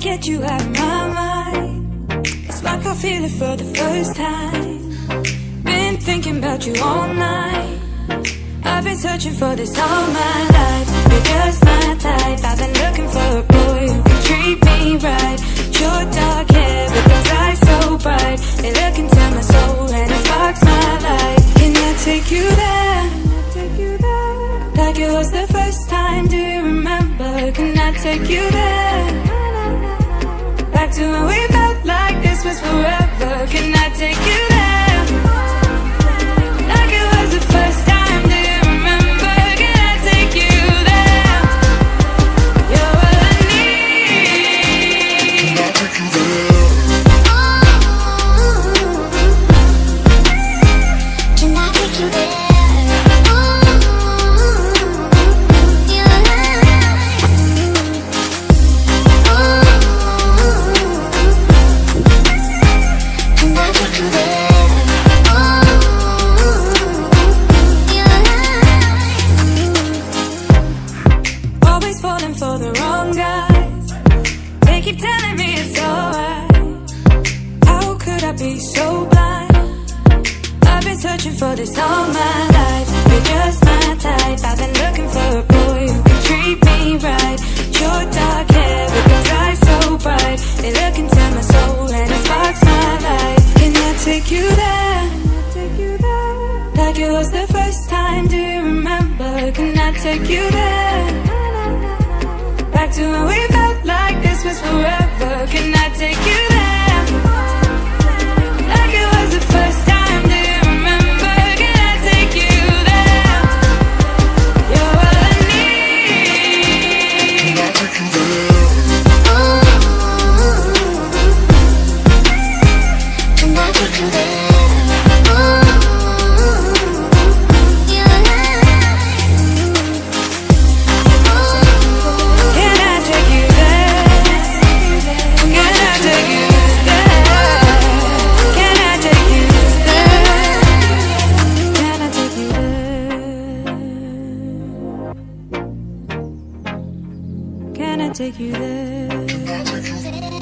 get you out of my mind. It's like I feel it for the first time. Been thinking about you all night. I've been searching for this all my life. You're just my type. I've been looking for a boy who can treat me right. Can I take you there? Like it was the first time, do you remember? Can I take you there? Back to when we felt like this was forever Can I take you for the wrong guys They keep telling me it's alright How could I be so blind? I've been searching for this all my life You're just my type I've been looking for a boy who can treat me right Your dark hair those eyes so bright They look into my soul and it sparks my light Can I take you there? Like it was the first time, do you remember? Can I take you there? To when we felt like this was forever Can I take you there? Like it was the first time, do you remember? Can I take you there? You're what I need Can I take you there?